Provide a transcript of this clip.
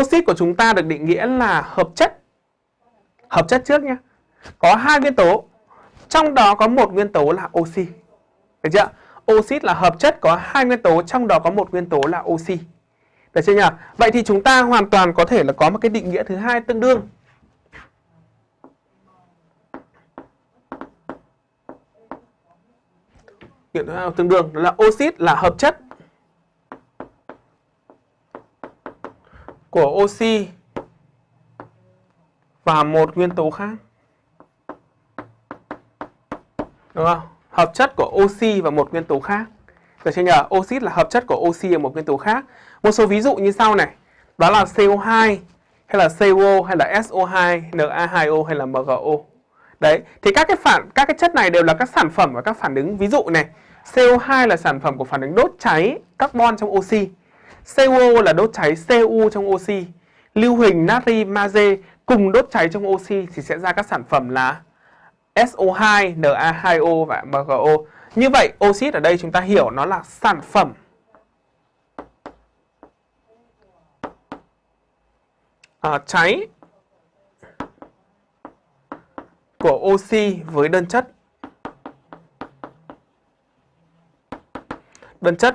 Oxit của chúng ta được định nghĩa là hợp chất. Hợp chất trước nhé. Có hai nguyên tố. Trong đó có một nguyên tố là oxy. Được chưa? Oxit là hợp chất có hai nguyên tố, trong đó có một nguyên tố là oxy. Được chưa nhỉ? Vậy thì chúng ta hoàn toàn có thể là có một cái định nghĩa thứ hai tương đương. Định nghĩa tương đương đó là oxit là hợp chất của oxy và một nguyên tố khác. Đúng không? Hợp chất của oxy và một nguyên tố khác. Được chưa nhỉ? Oxit là hợp chất của oxy và một nguyên tố khác. Một số ví dụ như sau này. Đó là CO2 hay là CO hay là SO2, Na2O hay là MgO. Đấy, thì các cái phản các cái chất này đều là các sản phẩm và các phản ứng ví dụ này. CO2 là sản phẩm của phản ứng đốt cháy carbon trong oxy. CO là đốt cháy Cu trong oxy. Lưu huỳnh natri magie cùng đốt cháy trong oxy thì sẽ ra các sản phẩm là SO2, Na2O và MgO. Như vậy, oxit ở đây chúng ta hiểu nó là sản phẩm à, cháy của oxy với đơn chất đơn chất